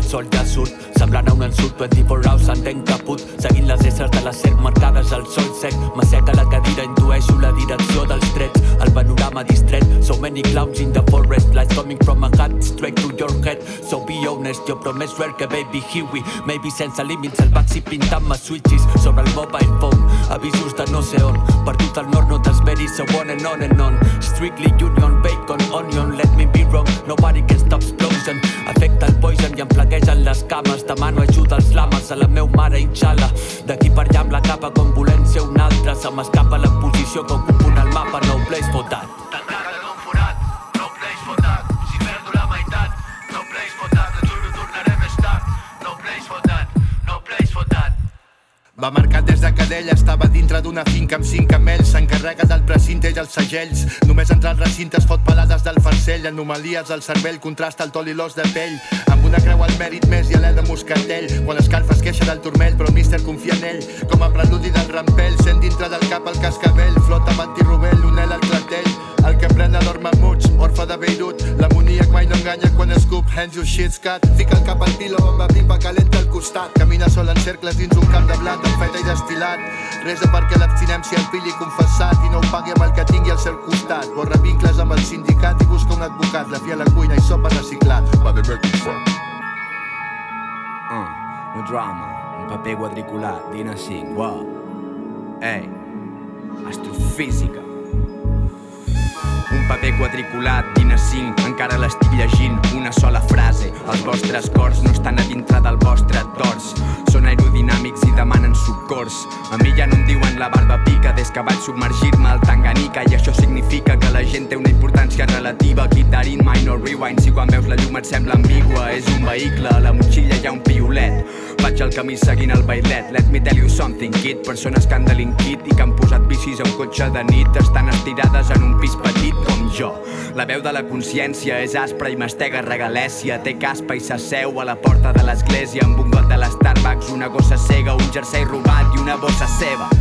el sol ja surt. Semblant a un ensurt 24 hours s'entén caput. Seguint les éssers de la serp marcades al sol sec. M'asseca la cadira, intueixo la direcció dels trets. El panorama distret. So many clowns in the forest Lights coming from my heart straight to your head. So be honest, jo promès rare que baby we Maybe sense límits el baxi pintant-me switches Sobre el mobile phone. Avisos de no sé on. Perdut al nord no t'esperis So on and on and on. Strictly union, bacon, onion Let me be wrong, nobody can stop explosion Afecta el poison i em flaquegen les cames. Demano ajuda als lames a la meu mare inshala D'aquí per allà amb la capa com volent ser un altre Se m'escapa la posició que ocupo en el mapa No Va marcat des de cadella, estava dintre d'una finca amb cinc camells, s'encarrega del precinte i els segells. Només entrar al recinte es fot pelades del farcell, anomalies al cervell, contrasta el tol i l'os de pell. Amb una creu al mèrit més i alè de moscatell, quan l'escarfa es queixa del turmell, però el míster confia en ell. Com a preludi del rampell, sent dintre del cap el cascabell, flota amb antirubell, Beirut, l'amoníac mai no enganya quan escup, hands your shit scat, fica el cap al pilo amb la pipa calenta al costat, camina sol en cercles dins un camp de blat amb feta i destil·lat, resa perquè l'abstinència el pilli confessat i no ho pagui amb el que tingui al seu costat, borra vincles amb el sindicat i busca un advocat, la fia a la cuina i sopa reciclat. Va de Uh, no drama, un paper quadriculat, Dina 5, wow. Ei, astrofísica. Paper quadriculat, Dina 5, encara l'estic llegint, una sola frase. Els vostres cors no estan a dintre del vostre dors. Són aerodinàmics i demanen socors. A mi ja no em diuen la barba pica des que vaig submergir-me al Tanganica i això significa que la gent té una importància relativa. Guitarin, minor rewind, si quan veus la llum et sembla ambigua. És un vehicle, a la motxilla hi ha un piolet. Vaig al camí seguint el bailet. Let me tell you something, kid. Persones que han delinquit i que han posat bicis un cotxe de nit estan estirades en un pis petit com jo. La veu de la consciència és aspra i mastega regalèsia. Té caspa i s'asseu a la porta de l'església amb un got de l'Starbucks, una gossa cega, un jersei robat i una bossa seva.